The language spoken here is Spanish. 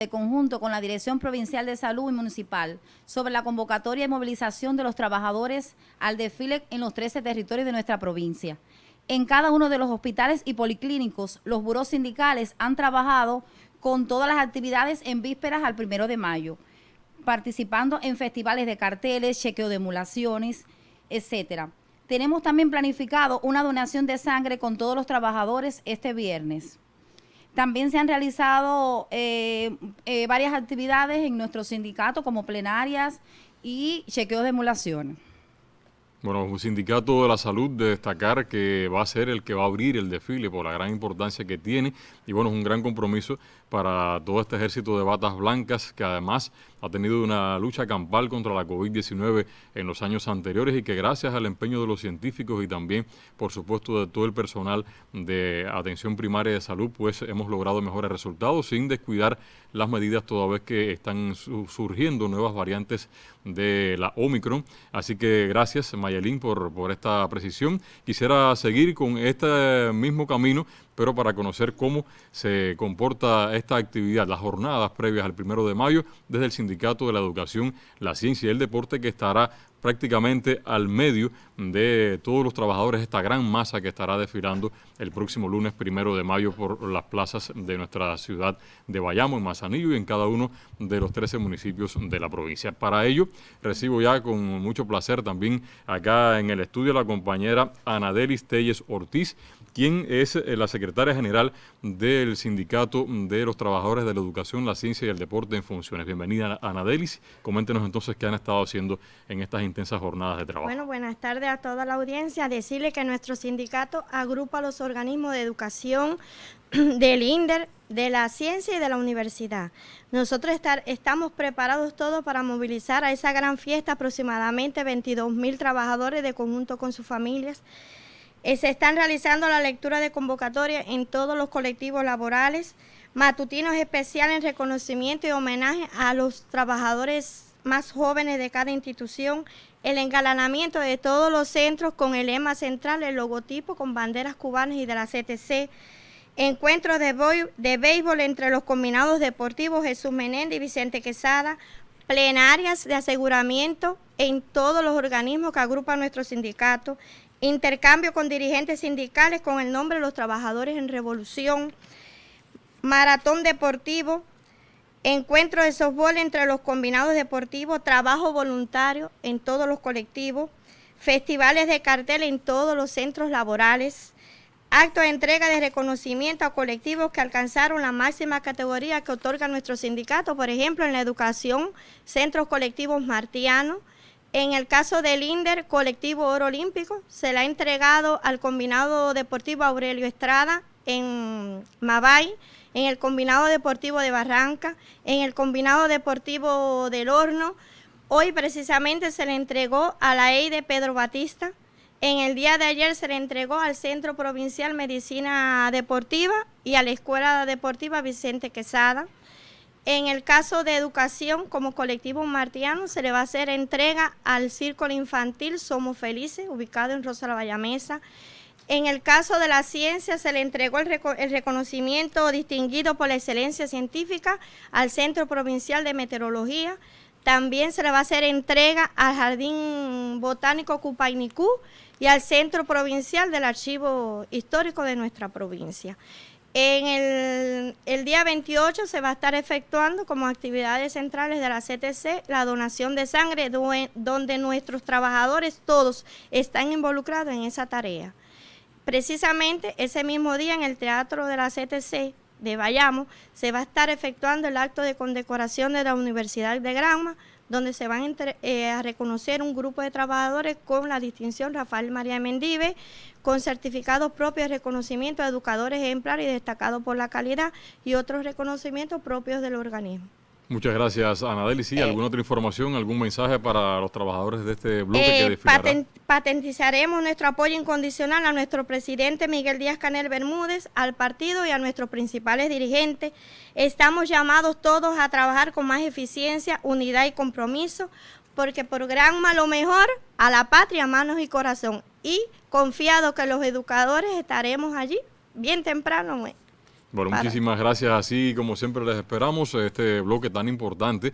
de conjunto con la Dirección Provincial de Salud y Municipal sobre la convocatoria y movilización de los trabajadores al desfile en los 13 territorios de nuestra provincia. En cada uno de los hospitales y policlínicos, los buros sindicales han trabajado con todas las actividades en vísperas al primero de mayo, participando en festivales de carteles, chequeo de emulaciones, etcétera. Tenemos también planificado una donación de sangre con todos los trabajadores este viernes. También se han realizado eh, eh, varias actividades en nuestro sindicato como plenarias y chequeos de emulaciones. Bueno, un sindicato de la salud de destacar que va a ser el que va a abrir el desfile por la gran importancia que tiene y bueno, es un gran compromiso para todo este ejército de batas blancas que además ha tenido una lucha campal contra la COVID-19 en los años anteriores y que gracias al empeño de los científicos y también, por supuesto, de todo el personal de atención primaria de salud, pues hemos logrado mejores resultados sin descuidar las medidas toda vez que están surgiendo nuevas variantes de la Omicron. Así que gracias, Mayelín, por, por esta precisión. Quisiera seguir con este mismo camino pero para conocer cómo se comporta esta actividad, las jornadas previas al primero de mayo, desde el Sindicato de la Educación, la Ciencia y el Deporte, que estará prácticamente al medio de todos los trabajadores, esta gran masa que estará desfilando el próximo lunes primero de mayo por las plazas de nuestra ciudad de Bayamo, en Mazanillo y en cada uno de los 13 municipios de la provincia. Para ello, recibo ya con mucho placer también acá en el estudio la compañera Anadelis Telles Ortiz, quien es eh, la secretaria general del Sindicato de los Trabajadores de la Educación, la Ciencia y el Deporte en Funciones. Bienvenida, Anadelis. Coméntenos entonces qué han estado haciendo en estas intensas jornadas de trabajo. Bueno, buenas tardes a toda la audiencia. Decirle que nuestro sindicato agrupa los organismos de educación del INDER, de la ciencia y de la universidad. Nosotros estamos preparados todos para movilizar a esa gran fiesta aproximadamente 22 mil trabajadores de conjunto con sus familias. Eh, se están realizando la lectura de convocatoria en todos los colectivos laborales, matutinos especiales en reconocimiento y homenaje a los trabajadores más jóvenes de cada institución, el engalanamiento de todos los centros con el lema central, el logotipo con banderas cubanas y de la CTC, encuentros de, de béisbol entre los combinados deportivos Jesús Menéndez y Vicente Quesada, plenarias de aseguramiento en todos los organismos que agrupan nuestro sindicato, intercambio con dirigentes sindicales con el nombre de los trabajadores en revolución, maratón deportivo, encuentro de softball entre los combinados deportivos, trabajo voluntario en todos los colectivos, festivales de cartel en todos los centros laborales, acto de entrega de reconocimiento a colectivos que alcanzaron la máxima categoría que otorga nuestro sindicato, por ejemplo, en la educación, centros colectivos martianos, en el caso del INDER, colectivo oro olímpico, se le ha entregado al combinado deportivo Aurelio Estrada en Mabay, en el combinado deportivo de Barranca, en el combinado deportivo del Horno. Hoy precisamente se le entregó a la EIDE Pedro Batista. En el día de ayer se le entregó al Centro Provincial Medicina Deportiva y a la Escuela Deportiva Vicente Quesada. En el caso de educación, como colectivo martiano, se le va a hacer entrega al Círculo Infantil Somos Felices, ubicado en Rosa la Vallamesa. En el caso de la ciencia, se le entregó el, reconocimiento distinguido por la excelencia científica al Centro Provincial de Meteorología. También se le va a hacer entrega al Jardín Botánico Cupainicú y al Centro Provincial del Archivo Histórico de nuestra provincia. En el, día 28 se va a estar efectuando como actividades centrales de la CTC la donación de sangre, donde nuestros trabajadores todos están involucrados en esa tarea. Precisamente ese mismo día en el Teatro de la CTC de Bayamo se va a estar efectuando el acto de condecoración de la Universidad de Granma, donde se van eh, a reconocer un grupo de trabajadores con la distinción Rafael María Mendive, con certificados propios de reconocimiento de educadores ejemplares y destacados por la calidad y otros reconocimientos propios del organismo. Muchas gracias, Anadeli. Sí, ¿alguna otra información, algún mensaje para los trabajadores de este bloque que eh, desfilará? patentizaremos nuestro apoyo incondicional a nuestro presidente Miguel Díaz Canel Bermúdez, al partido y a nuestros principales dirigentes. Estamos llamados todos a trabajar con más eficiencia, unidad y compromiso, porque por gran lo mejor a la patria, manos y corazón. Y confiado que los educadores estaremos allí bien temprano. Bueno, muchísimas gracias. Así como siempre les esperamos este bloque tan importante